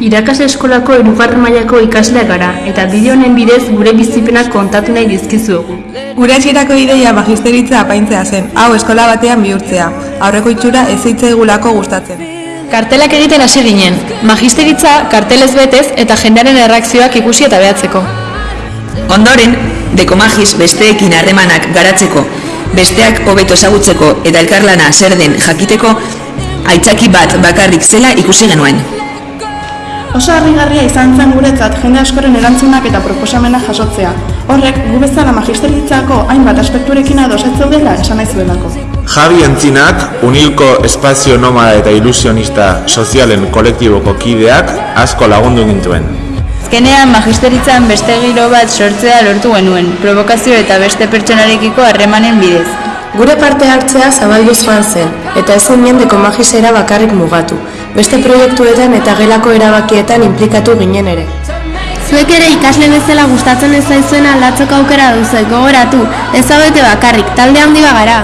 Irakasle eskolako hirugarren mailako ikasleak gara eta bideo honen bidez gure bizipenak kontatu nahi dizkizuegu. Gure hasierako ideia magisteritza apaintzea zen, hau eskola batean bihurtzea. Aurreko itxura ez zitzaigulako gustatzen. Kartelak egiten hasi ginen, magisteritza kartelez betez eta jendearen erreakzioak ikusi eta behatzeko. Ondoren, dekomagis besteekin harremanak garatzeko, besteak hobeto ezagutzeko eta elkarlana zer den jakiteko, aitzaki bat bakarrik zela ikusi genuen. Oso harrigarria izan zen guretzat jende askoren erantzunak eta proposamenak jasotzea. Horrek, gu bezala magisteritzako hainbat aspekturekin ados ez zeudela esan nahi zuelako. Javi Entzinak, Unilko Espazio Nomada eta Ilusionista Sozialen kolektiboko kideak asko lagundu gintuen. Azkenean magisteritzan beste giro bat sortzea lortu genuen, provokazio eta beste pertsonarekiko harremanen bidez. Gure parte hartzea zabalduz joan zen, eta ez zen jendeko magisera bakarrik mugatu. Beste proiektuetan eta gelako erabakietan implikatu ginen ere. Zuek ere ikasle bezala gustatzen ez zaizuena aldatzeko aukera duzu, gogoratu, ez zaudete bakarrik, talde handi bagara.